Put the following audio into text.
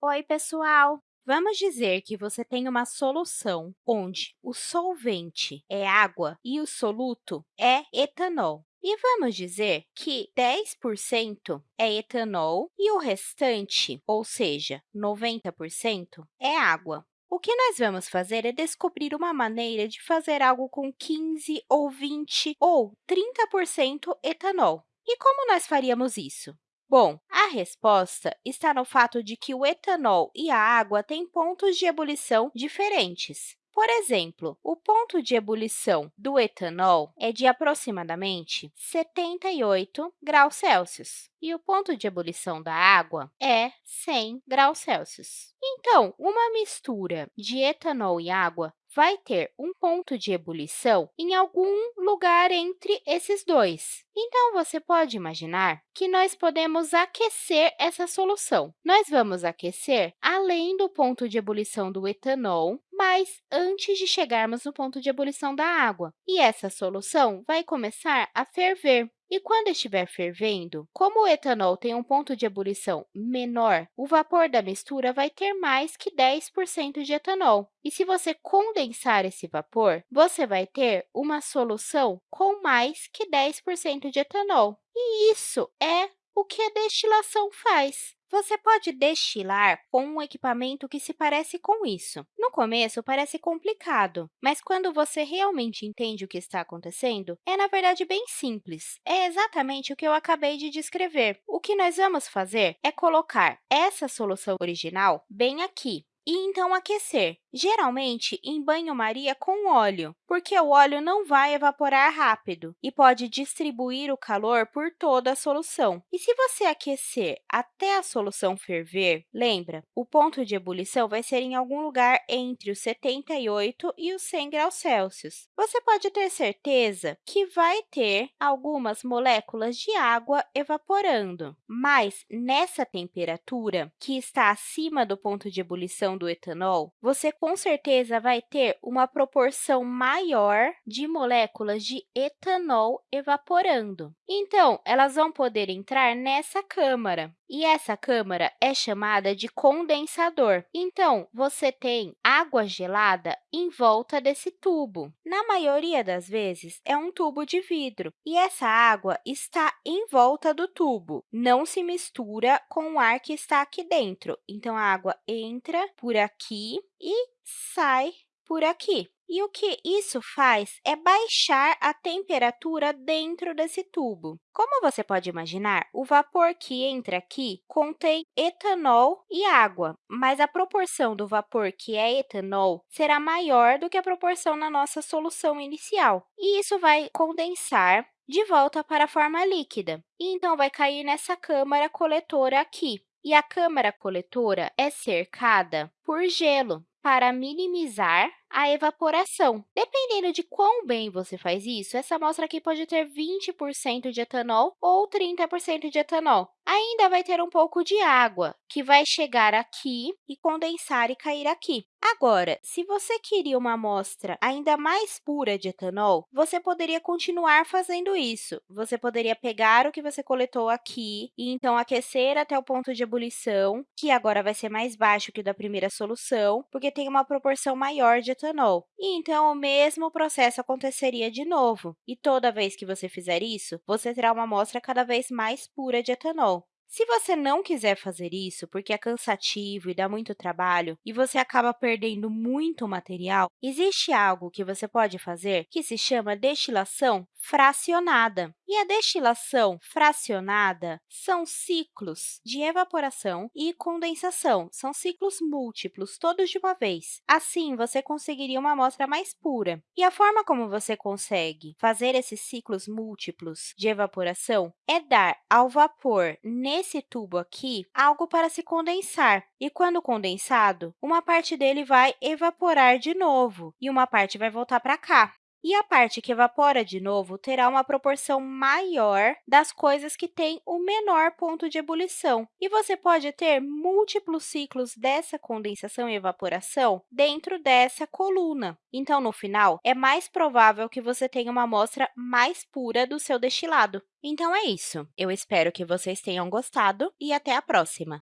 Oi, pessoal! Vamos dizer que você tem uma solução onde o solvente é água e o soluto é etanol. E vamos dizer que 10% é etanol e o restante, ou seja, 90%, é água. O que nós vamos fazer é descobrir uma maneira de fazer algo com 15 ou 20 ou 30% etanol. E como nós faríamos isso? Bom, a resposta está no fato de que o etanol e a água têm pontos de ebulição diferentes. Por exemplo, o ponto de ebulição do etanol é de aproximadamente 78 graus Celsius e o ponto de ebulição da água é 100 graus Celsius. Então, uma mistura de etanol e água vai ter um ponto de ebulição em algum lugar entre esses dois. Então, você pode imaginar que nós podemos aquecer essa solução. Nós vamos aquecer além do ponto de ebulição do etanol, mas antes de chegarmos no ponto de ebulição da água. E essa solução vai começar a ferver. E quando estiver fervendo, como o etanol tem um ponto de ebulição menor, o vapor da mistura vai ter mais que 10% de etanol. E se você condensar esse vapor, você vai ter uma solução com mais que 10% de etanol. E isso é o que a destilação faz. Você pode destilar com um equipamento que se parece com isso. No começo, parece complicado, mas quando você realmente entende o que está acontecendo, é, na verdade, bem simples. É exatamente o que eu acabei de descrever. O que nós vamos fazer é colocar essa solução original bem aqui e então aquecer, geralmente em banho-maria com óleo, porque o óleo não vai evaporar rápido e pode distribuir o calor por toda a solução. E se você aquecer até a solução ferver, lembra, o ponto de ebulição vai ser em algum lugar entre os 78 e os 100 graus Celsius. Você pode ter certeza que vai ter algumas moléculas de água evaporando, mas nessa temperatura, que está acima do ponto de ebulição do etanol, você com certeza vai ter uma proporção maior de moléculas de etanol evaporando. Então, elas vão poder entrar nessa câmara, e essa câmara é chamada de condensador. Então, você tem água gelada em volta desse tubo. Na maioria das vezes, é um tubo de vidro, e essa água está em volta do tubo. Não se mistura com o ar que está aqui dentro. Então, a água entra por aqui e sai por aqui. E o que isso faz é baixar a temperatura dentro desse tubo. Como você pode imaginar, o vapor que entra aqui contém etanol e água, mas a proporção do vapor que é etanol será maior do que a proporção na nossa solução inicial. E isso vai condensar de volta para a forma líquida, e então vai cair nessa câmara coletora aqui. E a câmara coletora é cercada por gelo para minimizar a evaporação. Dependendo de quão bem você faz isso, essa amostra aqui pode ter 20% de etanol ou 30% de etanol. Ainda vai ter um pouco de água, que vai chegar aqui e condensar e cair aqui. Agora, se você queria uma amostra ainda mais pura de etanol, você poderia continuar fazendo isso. Você poderia pegar o que você coletou aqui e, então, aquecer até o ponto de ebulição, que agora vai ser mais baixo que o da primeira solução, porque tem uma proporção maior de etanol. E, então, o mesmo processo aconteceria de novo. E toda vez que você fizer isso, você terá uma amostra cada vez mais pura de etanol. Se você não quiser fazer isso, porque é cansativo e dá muito trabalho, e você acaba perdendo muito material, existe algo que você pode fazer que se chama destilação fracionada. E a destilação fracionada são ciclos de evaporação e condensação, são ciclos múltiplos, todos de uma vez. Assim, você conseguiria uma amostra mais pura. E a forma como você consegue fazer esses ciclos múltiplos de evaporação é dar ao vapor, nesse tubo aqui, algo para se condensar. E quando condensado, uma parte dele vai evaporar de novo e uma parte vai voltar para cá. E a parte que evapora de novo terá uma proporção maior das coisas que têm o menor ponto de ebulição. E você pode ter múltiplos ciclos dessa condensação e evaporação dentro dessa coluna. Então, no final, é mais provável que você tenha uma amostra mais pura do seu destilado. Então, é isso. Eu espero que vocês tenham gostado e até a próxima!